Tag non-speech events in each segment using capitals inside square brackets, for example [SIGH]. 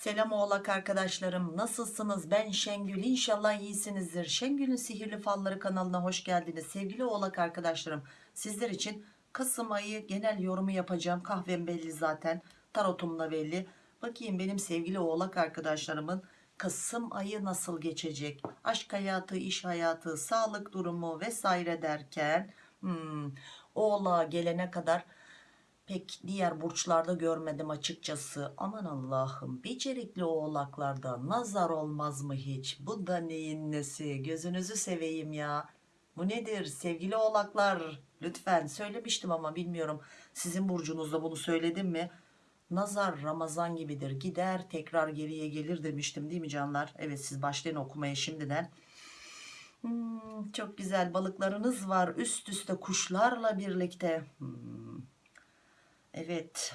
Selam oğlak arkadaşlarım nasılsınız? Ben Şengül. İnşallah iyisinizdir. Şengül'ün sihirli falları kanalına hoş geldiniz. Sevgili oğlak arkadaşlarım sizler için Kasım ayı genel yorumu yapacağım. Kahvem belli zaten tarotum da belli. Bakayım benim sevgili oğlak arkadaşlarımın Kasım ayı nasıl geçecek? Aşk hayatı iş hayatı sağlık durumu vesaire derken hmm, oğlağa gelene kadar pek diğer burçlarda görmedim açıkçası. Aman Allah'ım becerikli oğlaklarda nazar olmaz mı hiç? Bu da neyin nesi? Gözünüzü seveyim ya. Bu nedir sevgili oğlaklar? Lütfen söylemiştim ama bilmiyorum. Sizin burcunuzda bunu söyledim mi? Nazar Ramazan gibidir. Gider tekrar geriye gelir demiştim değil mi canlar? Evet siz başlayın okumaya şimdiden. Hmm, çok güzel balıklarınız var üst üste kuşlarla birlikte. Hmm. Evet.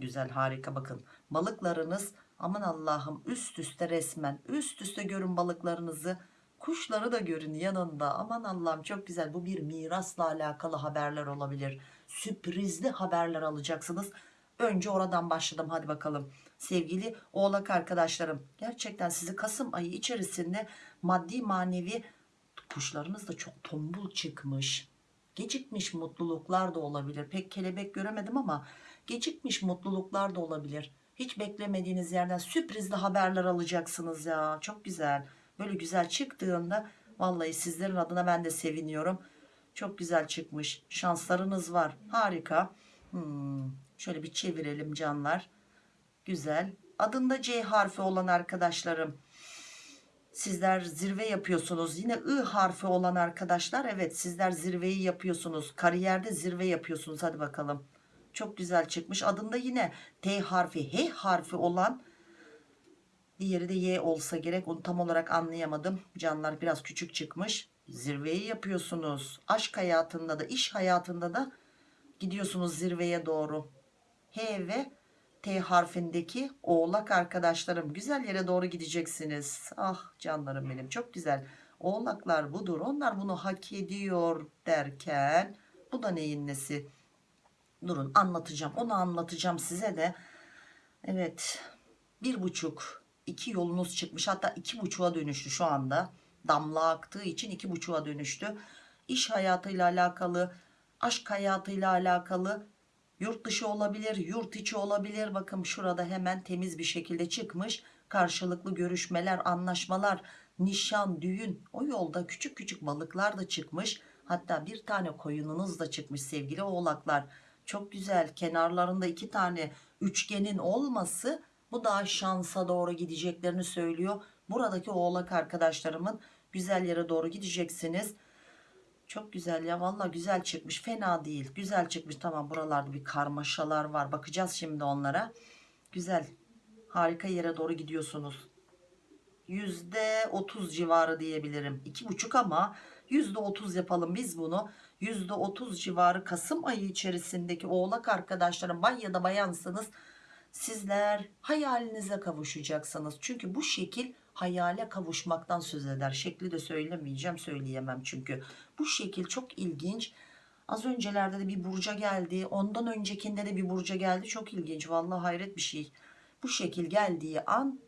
Güzel harika bakın. Balıklarınız aman Allah'ım üst üste resmen üst üste görün balıklarınızı. Kuşları da görün yanında. Aman Allah'ım çok güzel. Bu bir mirasla alakalı haberler olabilir. Sürprizli haberler alacaksınız. Önce oradan başladım hadi bakalım. Sevgili oğlak arkadaşlarım gerçekten sizi Kasım ayı içerisinde maddi manevi kuşlarınız da çok tombul çıkmış gecikmiş mutluluklar da olabilir. Pek kelebek göremedim ama gecikmiş mutluluklar da olabilir. Hiç beklemediğiniz yerden sürprizli haberler alacaksınız ya. Çok güzel. Böyle güzel çıktığında vallahi sizlerin adına ben de seviniyorum. Çok güzel çıkmış. Şanslarınız var. Harika. Hmm, şöyle bir çevirelim canlar. Güzel. Adında C harfi olan arkadaşlarım Sizler zirve yapıyorsunuz. Yine I harfi olan arkadaşlar evet sizler zirveyi yapıyorsunuz. Kariyerde zirve yapıyorsunuz. Hadi bakalım. Çok güzel çıkmış. Adında yine T harfi, H harfi olan diğeri de Y olsa gerek. Onu tam olarak anlayamadım. Canlar biraz küçük çıkmış. Zirveyi yapıyorsunuz. Aşk hayatında da iş hayatında da gidiyorsunuz zirveye doğru. H ve T harfindeki oğlak arkadaşlarım güzel yere doğru gideceksiniz. Ah canlarım benim çok güzel. Oğlaklar budur onlar bunu hak ediyor derken bu da neyin nesi? Durun anlatacağım onu anlatacağım size de. Evet bir buçuk iki yolunuz çıkmış hatta iki buçuğa dönüştü şu anda. Damla aktığı için iki buçuğa dönüştü. İş hayatıyla alakalı aşk hayatıyla alakalı Yurt dışı olabilir, yurt içi olabilir. Bakın şurada hemen temiz bir şekilde çıkmış. Karşılıklı görüşmeler, anlaşmalar, nişan, düğün. O yolda küçük küçük balıklar da çıkmış. Hatta bir tane koyununuz da çıkmış sevgili oğlaklar. Çok güzel. Kenarlarında iki tane üçgenin olması bu daha şansa doğru gideceklerini söylüyor. Buradaki oğlak arkadaşlarımın güzel yere doğru gideceksiniz çok güzel ya valla güzel çıkmış. Fena değil. Güzel çıkmış. Tamam buralarda bir karmaşalar var. Bakacağız şimdi onlara. Güzel. Harika yere doğru gidiyorsunuz. Yüzde otuz civarı diyebilirim. İki buçuk ama yüzde otuz yapalım biz bunu. Yüzde otuz civarı Kasım ayı içerisindeki oğlak arkadaşlarım bay ya da bayansınız. Sizler hayalinize kavuşacaksınız. Çünkü bu şekil hayale kavuşmaktan söz eder. Şekli de söylemeyeceğim söyleyemem çünkü. Bu şekil çok ilginç. Az öncelerde de bir burca geldi. Ondan öncekinde de bir burca geldi. Çok ilginç. Vallahi hayret bir şey. Bu şekil geldiği an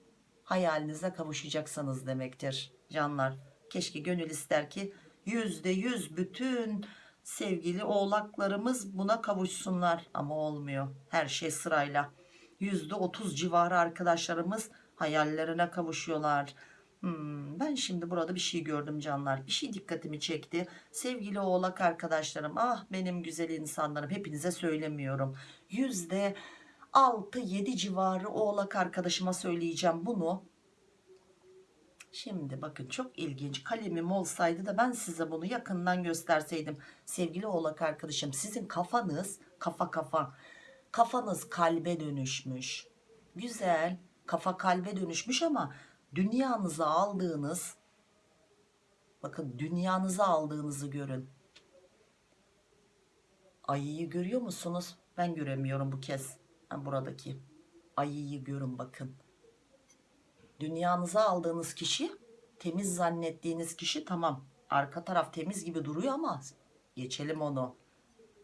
hayalinize kavuşacaksınız demektir. Canlar keşke gönül ister ki yüzde yüz bütün sevgili oğlaklarımız buna kavuşsunlar. Ama olmuyor. Her şey sırayla. Yüzde otuz civarı arkadaşlarımız hayallerine kavuşuyorlar. Hmm, ben şimdi burada bir şey gördüm canlar. Bir şey dikkatimi çekti. Sevgili oğlak arkadaşlarım ah benim güzel insanlarım hepinize söylemiyorum. Yüzde 6-7 civarı oğlak arkadaşıma söyleyeceğim bunu. Şimdi bakın çok ilginç kalemim olsaydı da ben size bunu yakından gösterseydim. Sevgili oğlak arkadaşım sizin kafanız kafa kafa kafanız kalbe dönüşmüş. Güzel kafa kalbe dönüşmüş ama dünyanıza aldığınız bakın dünyanıza aldığınızı görün. Ayıyı görüyor musunuz? Ben göremiyorum bu kez. Ben buradaki ayıyı görün bakın. Dünyanıza aldığınız kişi temiz zannettiğiniz kişi tamam. Arka taraf temiz gibi duruyor ama geçelim onu.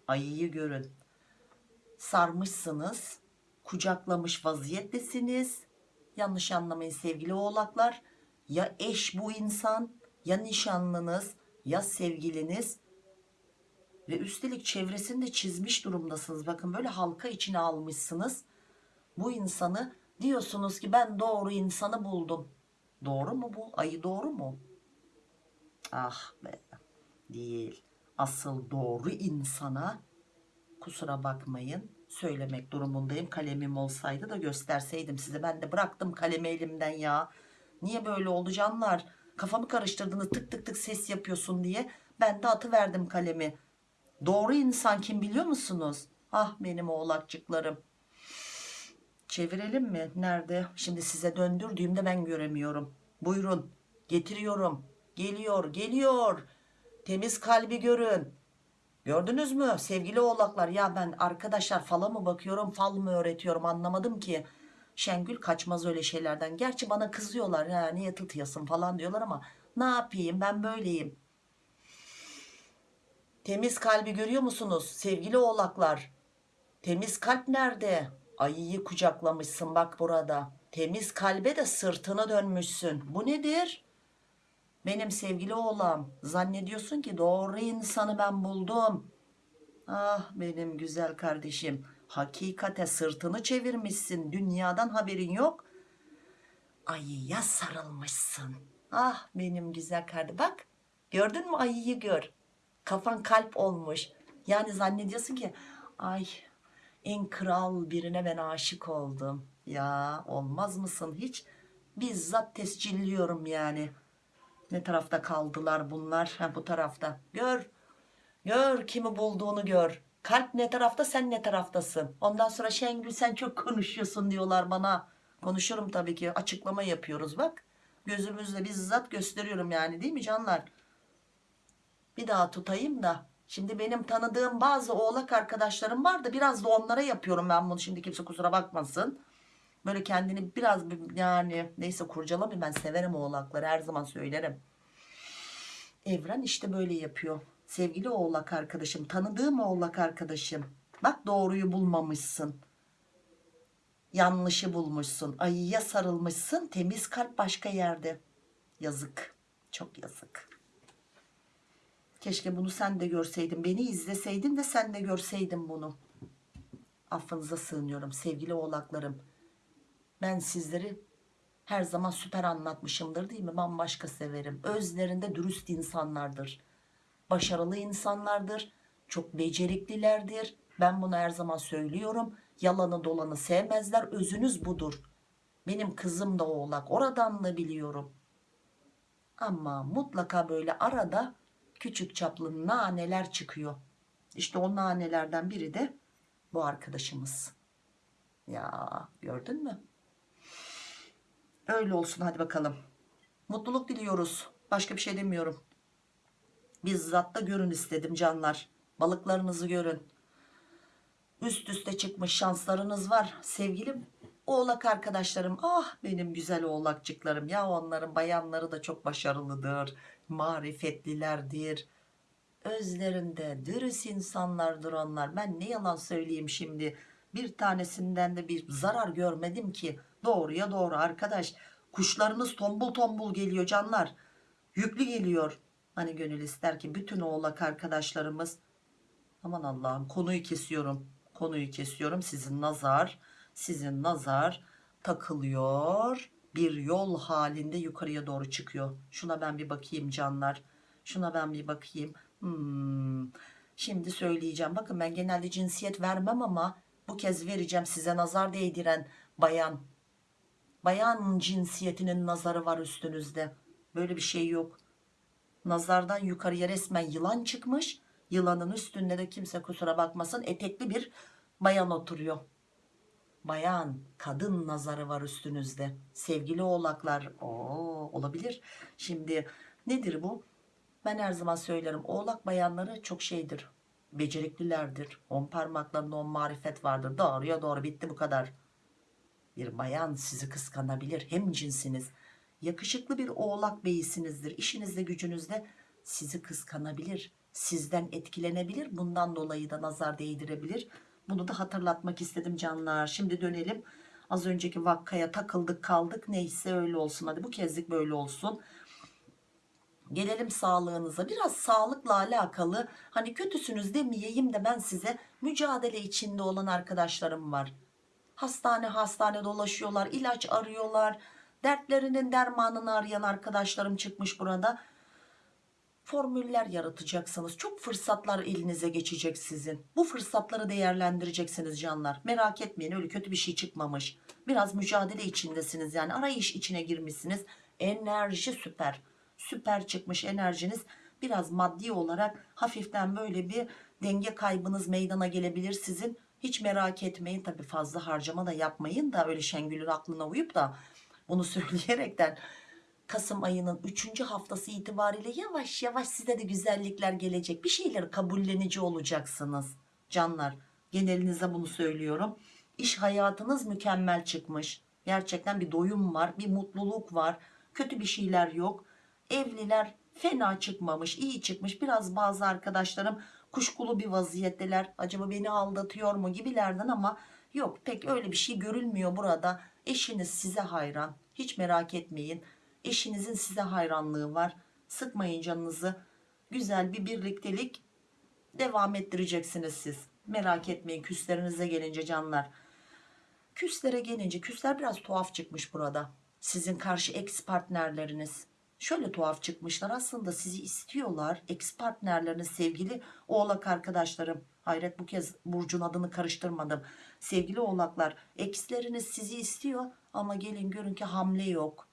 Ayıyı görün. Sarmışsınız kucaklamış vaziyettesiniz Yanlış anlamayın sevgili oğlaklar. Ya eş bu insan ya nişanlınız ya sevgiliniz ve üstelik çevresini de çizmiş durumdasınız. Bakın böyle halka içine almışsınız. Bu insanı diyorsunuz ki ben doğru insanı buldum. Doğru mu bu? Ayı doğru mu? Ah be. Değil. Asıl doğru insana kusura bakmayın söylemek durumundayım. Kalemim olsaydı da gösterseydim size. Ben de bıraktım kalemi elimden ya. Niye böyle oldu canlar? Kafamı karıştırdınız tık tık tık ses yapıyorsun diye. Ben de atıverdim kalemi. Doğru insan kim biliyor musunuz? Ah benim oğlakçıklarım. Çevirelim mi? Nerede? Şimdi size döndürdüğümde ben göremiyorum. Buyurun. Getiriyorum. Geliyor, geliyor. Temiz kalbi görün. Gördünüz mü sevgili oğlaklar? Ya ben arkadaşlar fala mı bakıyorum, fal mı öğretiyorum anlamadım ki. Şengül kaçmaz öyle şeylerden. Gerçi bana kızıyorlar ya niye tutuyorsun falan diyorlar ama ne yapayım ben böyleyim. Temiz kalbi görüyor musunuz sevgili oğlaklar? Temiz kalp nerede? Ayıyı kucaklamışsın bak burada. Temiz kalbe de sırtını dönmüşsün. Bu nedir? Benim sevgili oğlan zannediyorsun ki doğru insanı ben buldum. Ah benim güzel kardeşim. Hakikate sırtını çevirmişsin. Dünyadan haberin yok. Ayıya sarılmışsın. Ah benim güzel kardeşim. Bak gördün mü ayıyı gör. Kafan kalp olmuş. Yani zannediyorsun ki ay en kral birine ben aşık oldum. Ya olmaz mısın hiç? Bizzat tescilliyorum yani. Ne tarafta kaldılar bunlar? Ha, bu tarafta. Gör. Gör kimi bulduğunu gör. Kalp ne tarafta sen ne taraftasın. Ondan sonra Şengül sen çok konuşuyorsun diyorlar bana. Konuşurum tabii ki. Açıklama yapıyoruz bak. Gözümüzle bizzat gösteriyorum yani değil mi canlar? Bir daha tutayım da. Şimdi benim tanıdığım bazı oğlak arkadaşlarım var da biraz da onlara yapıyorum ben bunu. Şimdi kimse kusura bakmasın. Böyle kendini biraz bir- yani neyse kurcalamayın ben severim oğlakları her zaman söylerim. Evren işte böyle yapıyor. Sevgili oğlak arkadaşım tanıdığım oğlak arkadaşım. Bak doğruyu bulmamışsın. Yanlışı bulmuşsun. Ayıya sarılmışsın. Temiz kalp başka yerde. Yazık. Çok yazık. Keşke bunu sen de görseydin. Beni izleseydin de sen de görseydin bunu. Affınıza sığınıyorum sevgili oğlaklarım. Ben sizleri her zaman süper anlatmışımdır değil mi? Bambaşka severim. Özlerinde dürüst insanlardır. Başarılı insanlardır. Çok beceriklilerdir. Ben bunu her zaman söylüyorum. Yalanı dolanı sevmezler. Özünüz budur. Benim kızım da oğlak. Oradan da biliyorum. Ama mutlaka böyle arada küçük çaplı naneler çıkıyor. İşte o nanelerden biri de bu arkadaşımız. Ya gördün mü? Öyle olsun hadi bakalım. Mutluluk diliyoruz. Başka bir şey demiyorum. Bizzat da görün istedim canlar. Balıklarınızı görün. Üst üste çıkmış şanslarınız var. Sevgilim oğlak arkadaşlarım. Ah benim güzel oğlakçıklarım. Ya onların bayanları da çok başarılıdır. Marifetlilerdir. Özlerinde dürüst insanlardır onlar. Ben ne yalan söyleyeyim şimdi. Bir tanesinden de bir zarar görmedim ki. Doğruya doğru arkadaş. Kuşlarınız tombul tombul geliyor canlar. Yüklü geliyor. Hani gönül ister ki bütün oğlak arkadaşlarımız aman Allah'ım konuyu kesiyorum. Konuyu kesiyorum. Sizin nazar, sizin nazar takılıyor. Bir yol halinde yukarıya doğru çıkıyor. Şuna ben bir bakayım canlar. Şuna ben bir bakayım. Hmm. Şimdi söyleyeceğim. Bakın ben genelde cinsiyet vermem ama bu kez vereceğim size nazar değdiren bayan. Bayan cinsiyetinin nazarı var üstünüzde. Böyle bir şey yok. Nazardan yukarıya resmen yılan çıkmış. Yılanın üstünde de kimse kusura bakmasın etekli bir bayan oturuyor. Bayan, kadın nazarı var üstünüzde. Sevgili oğlaklar, oo, olabilir. Şimdi nedir bu? Ben her zaman söylerim. Oğlak bayanları çok şeydir. Beceriklilerdir. On parmaklarında on marifet vardır. Doğruya doğru bitti bu kadar. Bir bayan sizi kıskanabilir. Hem cinsiniz. Yakışıklı bir oğlak beyisinizdir. İşinizde gücünüzde sizi kıskanabilir. Sizden etkilenebilir. Bundan dolayı da nazar değdirebilir. Bunu da hatırlatmak istedim canlar. Şimdi dönelim Az önceki vakkaya takıldık kaldık. Neyse öyle olsun. Hadi bu kezlik böyle olsun. Gelelim sağlığınıza. Biraz sağlıkla alakalı hani kötüsünüz demeyeyim de ben size mücadele içinde olan arkadaşlarım var. Hastane hastane dolaşıyorlar, ilaç arıyorlar. Dertlerinin dermanını arayan arkadaşlarım çıkmış burada. Formüller yaratacaksınız. Çok fırsatlar elinize geçecek sizin. Bu fırsatları değerlendireceksiniz canlar. Merak etmeyin öyle kötü bir şey çıkmamış. Biraz mücadele içindesiniz yani arayış içine girmişsiniz. Enerji süper. Süper çıkmış enerjiniz. Biraz maddi olarak hafiften böyle bir denge kaybınız meydana gelebilir sizin. Hiç merak etmeyin tabi fazla harcama da yapmayın da öyle Şengül'ün aklına uyup da bunu [LAUGHS] söyleyerekten Kasım ayının 3. haftası itibariyle yavaş yavaş size de güzellikler gelecek. Bir şeyleri kabullenici olacaksınız canlar. Genelinize bunu söylüyorum. İş hayatınız mükemmel çıkmış. Gerçekten bir doyum var, bir mutluluk var. Kötü bir şeyler yok. Evliler fena çıkmamış, iyi çıkmış. Biraz bazı arkadaşlarım kuşkulu bir vaziyetteler. Acaba beni aldatıyor mu gibilerden ama yok pek öyle bir şey görülmüyor burada. Eşiniz size hayran. Hiç merak etmeyin. Eşinizin size hayranlığı var. Sıkmayın canınızı. Güzel bir birliktelik devam ettireceksiniz siz. Merak etmeyin küslerinize gelince canlar. Küslere gelince küsler biraz tuhaf çıkmış burada. Sizin karşı ex partnerleriniz. Şöyle tuhaf çıkmışlar aslında sizi istiyorlar. Ex partnerleriniz sevgili oğlak arkadaşlarım. Hayret bu kez Burcu'nun adını karıştırmadım. Sevgili oğlaklar eksleriniz sizi istiyor ama gelin görün ki hamle yok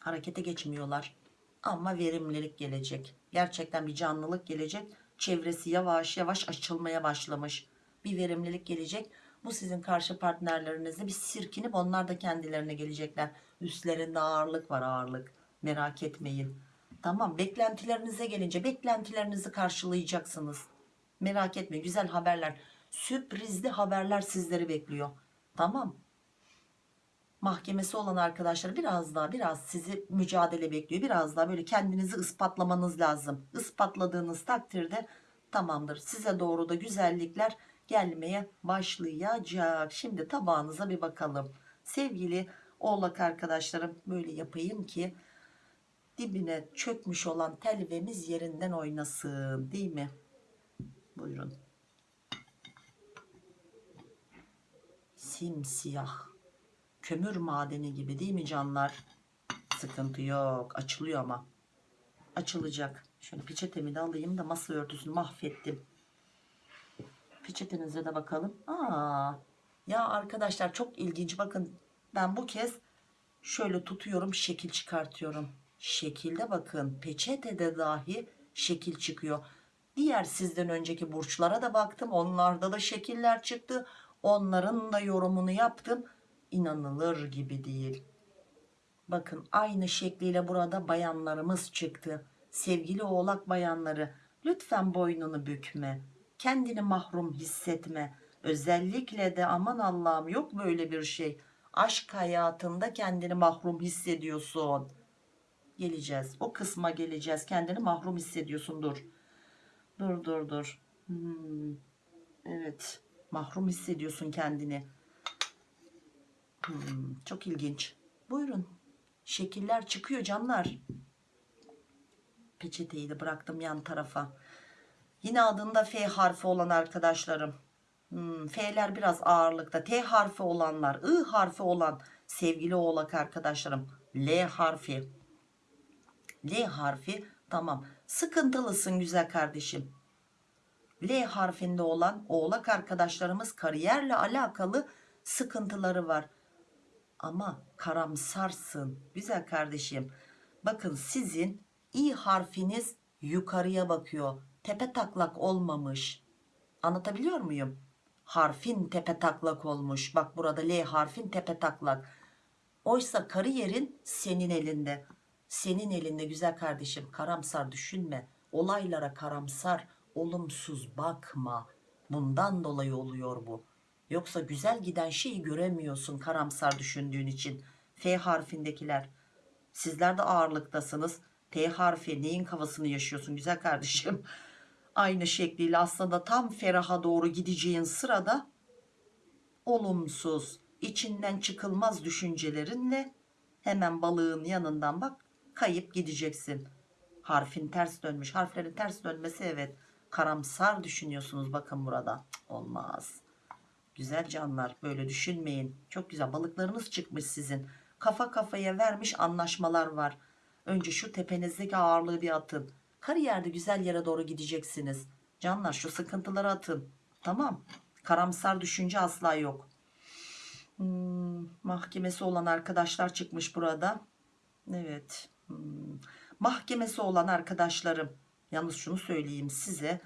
harekete geçmiyorlar. Ama verimlilik gelecek. Gerçekten bir canlılık gelecek. Çevresi yavaş yavaş açılmaya başlamış. Bir verimlilik gelecek. Bu sizin karşı partnerlerinizle bir sirkinip onlar da kendilerine gelecekler. Üstlerinde ağırlık var ağırlık. Merak etmeyin. Tamam beklentilerinize gelince beklentilerinizi karşılayacaksınız. Merak etmeyin güzel haberler. Sürprizli haberler sizleri bekliyor. Tamam mahkemesi olan arkadaşlar biraz daha biraz sizi mücadele bekliyor. Biraz daha böyle kendinizi ispatlamanız lazım. Ispatladığınız takdirde tamamdır. Size doğru da güzellikler gelmeye başlayacak. Şimdi tabağınıza bir bakalım. Sevgili oğlak arkadaşlarım böyle yapayım ki dibine çökmüş olan telvemiz yerinden oynasın değil mi? Buyurun. Simsiyah kömür madeni gibi değil mi canlar? Sıkıntı yok. Açılıyor ama. Açılacak. Şöyle peçetemi de alayım da masa örtüsünü mahvettim. Peçetenize de bakalım. Aa, ya arkadaşlar çok ilginç. Bakın ben bu kez şöyle tutuyorum şekil çıkartıyorum. Şekilde bakın peçetede dahi şekil çıkıyor. Diğer sizden önceki burçlara da baktım. Onlarda da şekiller çıktı. Onların da yorumunu yaptım inanılır gibi değil. Bakın aynı şekliyle burada bayanlarımız çıktı. Sevgili oğlak bayanları lütfen boynunu bükme. Kendini mahrum hissetme. Özellikle de aman Allah'ım yok böyle bir şey. Aşk hayatında kendini mahrum hissediyorsun. Geleceğiz. O kısma geleceğiz. Kendini mahrum hissediyorsun. Dur. Dur dur dur. Hmm. Evet. Mahrum hissediyorsun kendini. Hmm, çok ilginç. Buyurun. Şekiller çıkıyor canlar. Peçeteyi de bıraktım yan tarafa. Yine adında F harfi olan arkadaşlarım. Hmm, F'ler biraz ağırlıkta. T harfi olanlar, I harfi olan sevgili oğlak arkadaşlarım. L harfi. L harfi tamam. Sıkıntılısın güzel kardeşim. L harfinde olan oğlak arkadaşlarımız kariyerle alakalı sıkıntıları var ama karamsarsın güzel kardeşim bakın sizin i harfiniz yukarıya bakıyor tepe taklak olmamış anlatabiliyor muyum harfin tepe taklak olmuş bak burada L harfin tepe taklak oysa kariyerin senin elinde senin elinde güzel kardeşim karamsar düşünme olaylara karamsar olumsuz bakma bundan dolayı oluyor bu Yoksa güzel giden şeyi göremiyorsun karamsar düşündüğün için. F harfindekiler. Sizler de ağırlıktasınız. T harfi neyin kafasını yaşıyorsun güzel kardeşim. Aynı şekliyle aslında tam feraha doğru gideceğin sırada olumsuz, içinden çıkılmaz düşüncelerinle hemen balığın yanından bak kayıp gideceksin. Harfin ters dönmüş. Harflerin ters dönmesi evet. Karamsar düşünüyorsunuz bakın burada. Olmaz. Güzel canlar böyle düşünmeyin. Çok güzel balıklarınız çıkmış sizin. Kafa kafaya vermiş anlaşmalar var. Önce şu tepenizdeki ağırlığı bir atın. Kariyerde güzel yere doğru gideceksiniz. Canlar şu sıkıntıları atın. Tamam. Karamsar düşünce asla yok. Hmm, mahkemesi olan arkadaşlar çıkmış burada. Evet. Hmm. Mahkemesi olan arkadaşlarım. Yalnız şunu söyleyeyim size.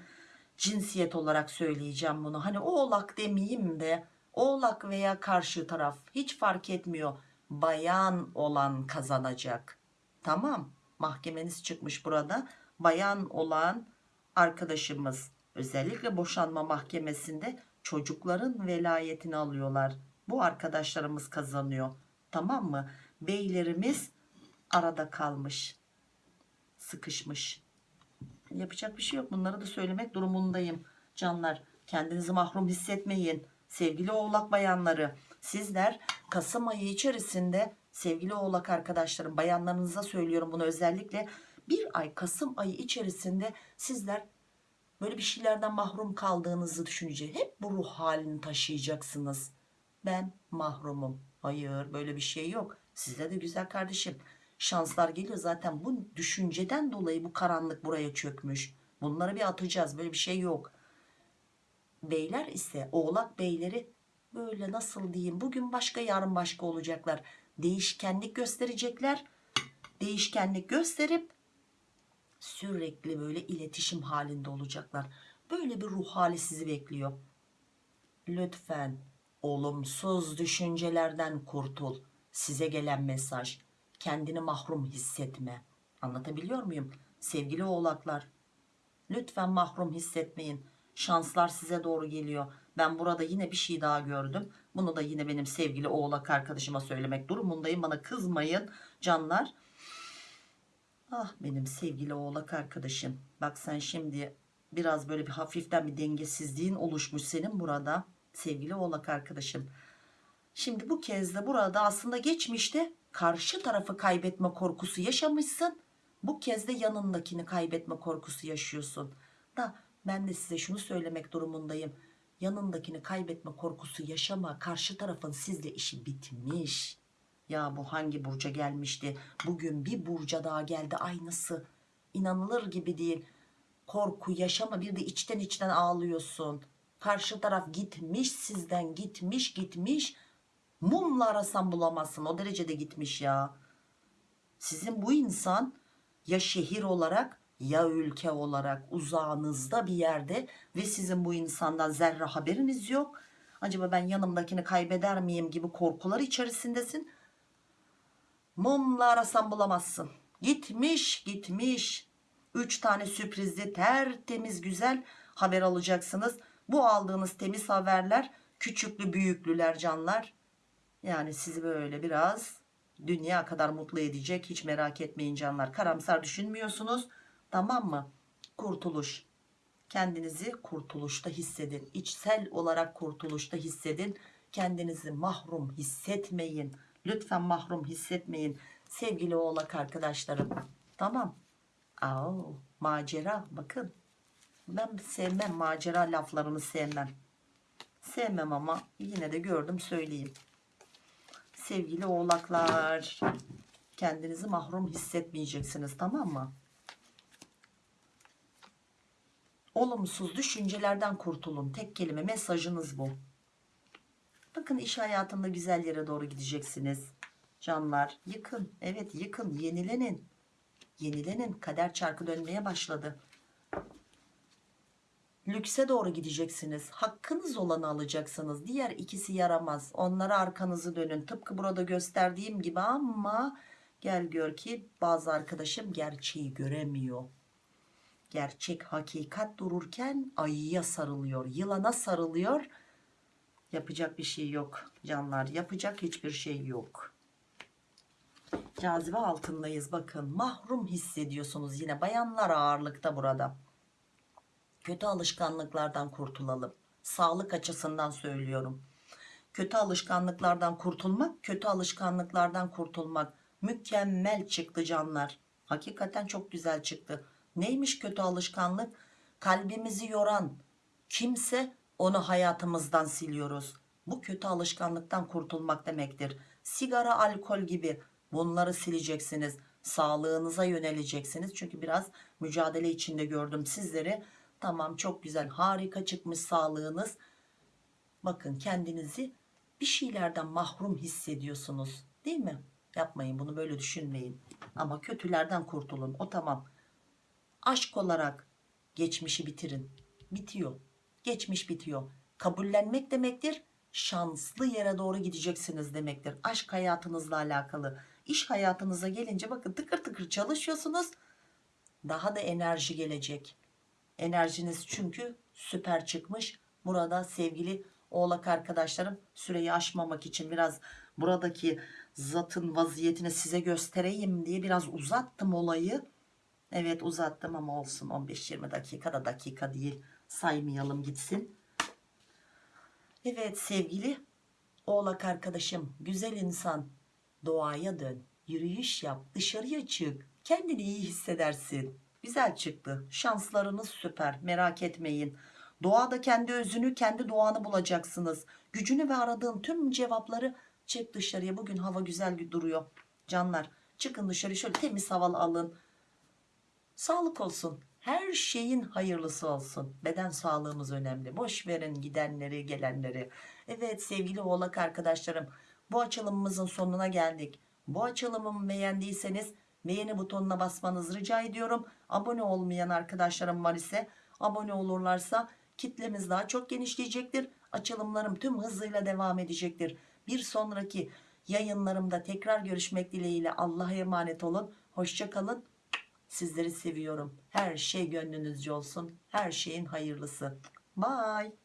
Cinsiyet olarak söyleyeceğim bunu. Hani oğlak demeyeyim de oğlak veya karşı taraf hiç fark etmiyor. Bayan olan kazanacak. Tamam. Mahkemeniz çıkmış burada. Bayan olan arkadaşımız özellikle boşanma mahkemesinde çocukların velayetini alıyorlar. Bu arkadaşlarımız kazanıyor. Tamam mı? Beylerimiz arada kalmış. Sıkışmış. Yapacak bir şey yok. Bunları da söylemek durumundayım. Canlar kendinizi mahrum hissetmeyin. Sevgili oğlak bayanları sizler Kasım ayı içerisinde sevgili oğlak arkadaşlarım bayanlarınıza söylüyorum bunu özellikle bir ay Kasım ayı içerisinde sizler böyle bir şeylerden mahrum kaldığınızı düşünecek. Hep bu ruh halini taşıyacaksınız. Ben mahrumum. Hayır böyle bir şey yok. Size de güzel kardeşim. Şanslar geliyor zaten bu düşünceden dolayı bu karanlık buraya çökmüş. Bunları bir atacağız böyle bir şey yok. Beyler ise oğlak beyleri böyle nasıl diyeyim bugün başka yarın başka olacaklar. Değişkenlik gösterecekler. Değişkenlik gösterip sürekli böyle iletişim halinde olacaklar. Böyle bir ruh hali sizi bekliyor. Lütfen olumsuz düşüncelerden kurtul. Size gelen mesaj. Kendini mahrum hissetme. Anlatabiliyor muyum? Sevgili oğlaklar. Lütfen mahrum hissetmeyin. Şanslar size doğru geliyor. Ben burada yine bir şey daha gördüm. Bunu da yine benim sevgili oğlak arkadaşıma söylemek durumundayım. Bana kızmayın canlar. Ah benim sevgili oğlak arkadaşım. Bak sen şimdi biraz böyle bir hafiften bir dengesizliğin oluşmuş senin burada. Sevgili oğlak arkadaşım. Şimdi bu kez de burada aslında geçmişte karşı tarafı kaybetme korkusu yaşamışsın. Bu kez de yanındakini kaybetme korkusu yaşıyorsun. Da ben de size şunu söylemek durumundayım. Yanındakini kaybetme korkusu yaşama. Karşı tarafın sizle işi bitmiş. Ya bu hangi burca gelmişti? Bugün bir burca daha geldi aynısı. İnanılır gibi değil. Korku yaşama bir de içten içten ağlıyorsun. Karşı taraf gitmiş sizden gitmiş gitmiş. Mumla arasan bulamazsın o derecede gitmiş ya. Sizin bu insan ya şehir olarak ya ülke olarak uzağınızda bir yerde ve sizin bu insandan zerre haberiniz yok. Acaba ben yanımdakini kaybeder miyim gibi korkular içerisindesin. Mumla arasan bulamazsın. Gitmiş gitmiş. Üç tane sürprizli tertemiz güzel haber alacaksınız. Bu aldığınız temiz haberler küçüklü büyüklüler canlar. Yani sizi böyle biraz dünya kadar mutlu edecek. Hiç merak etmeyin canlar. Karamsar düşünmüyorsunuz. Tamam mı? Kurtuluş. Kendinizi kurtuluşta hissedin. İçsel olarak kurtuluşta hissedin. Kendinizi mahrum hissetmeyin. Lütfen mahrum hissetmeyin. Sevgili oğlak arkadaşlarım. Tamam. Aa, macera bakın. Ben sevmem macera laflarını sevmem. Sevmem ama yine de gördüm söyleyeyim. Sevgili oğlaklar. Kendinizi mahrum hissetmeyeceksiniz tamam mı? Olumsuz düşüncelerden kurtulun. Tek kelime mesajınız bu. Bakın iş hayatında güzel yere doğru gideceksiniz. Canlar yıkın. Evet yıkın. Yenilenin. Yenilenin. Kader çarkı dönmeye başladı. Lükse doğru gideceksiniz. Hakkınız olanı alacaksınız. Diğer ikisi yaramaz. Onlara arkanızı dönün. Tıpkı burada gösterdiğim gibi ama gel gör ki bazı arkadaşım gerçeği göremiyor. Gerçek hakikat dururken ayıya sarılıyor. Yılana sarılıyor. Yapacak bir şey yok canlar. Yapacak hiçbir şey yok. Cazibe altındayız bakın. Mahrum hissediyorsunuz yine. Bayanlar ağırlıkta burada. Kötü alışkanlıklardan kurtulalım. Sağlık açısından söylüyorum. kötü alışkanlıklardan kurtulmak kötü alışkanlıklardan kurtulmak mükemmel çıktı canlar hakikaten çok güzel çıktı neymiş kötü alışkanlık kalbimizi yoran kimse onu hayatımızdan siliyoruz. Bu kötü alışkanlıktan kurtulmak demektir. Sigara alkol gibi bunları sileceksiniz sağlığınıza yöneleceksiniz. Çünkü biraz mücadele içinde gördüm sizleri. Tamam çok güzel harika çıkmış sağlığınız. Bakın kendinizi bir şeylerden mahrum hissediyorsunuz değil mi? Yapmayın bunu böyle düşünmeyin. Ama kötülerden kurtulun. O tamam. Aşk olarak geçmişi bitirin. Bitiyor geçmiş bitiyor. Kabullenmek demektir şanslı yere doğru gideceksiniz demektir. Aşk hayatınızla alakalı. İş hayatınıza gelince bakın tıkır tıkır çalışıyorsunuz daha da enerji gelecek. Enerjiniz çünkü süper çıkmış. Burada sevgili oğlak arkadaşlarım süreyi aşmamak için biraz buradaki zatın vaziyetini size göstereyim diye biraz uzattım olayı. Evet uzattım ama olsun 15-20 dakikada dakika değil saymayalım gitsin. Evet sevgili oğlak arkadaşım güzel insan doğaya dön yürüyüş yap dışarıya çık kendini iyi hissedersin. Güzel çıktı şanslarınız süper merak etmeyin. Doğada kendi özünü kendi doğanı bulacaksınız. Gücünü ve aradığın tüm cevapları çık dışarıya bugün hava güzel duruyor. Canlar çıkın dışarı şöyle temiz havalı alın. Sağlık olsun her şeyin hayırlısı olsun. Beden sağlığımız önemli. Boş verin gidenleri gelenleri. Evet sevgili oğlak arkadaşlarım bu açılımımızın sonuna geldik. Bu açılımımı beğendiyseniz beğeni butonuna basmanızı rica ediyorum. Abone olmayan arkadaşlarım var ise abone olurlarsa kitlemiz daha çok genişleyecektir. Açılımlarım tüm hızıyla devam edecektir. Bir sonraki yayınlarımda tekrar görüşmek dileğiyle Allah'a emanet olun. Hoşçakalın Sizleri seviyorum. Her şey gönlünüzce olsun. Her şeyin hayırlısı. Bye.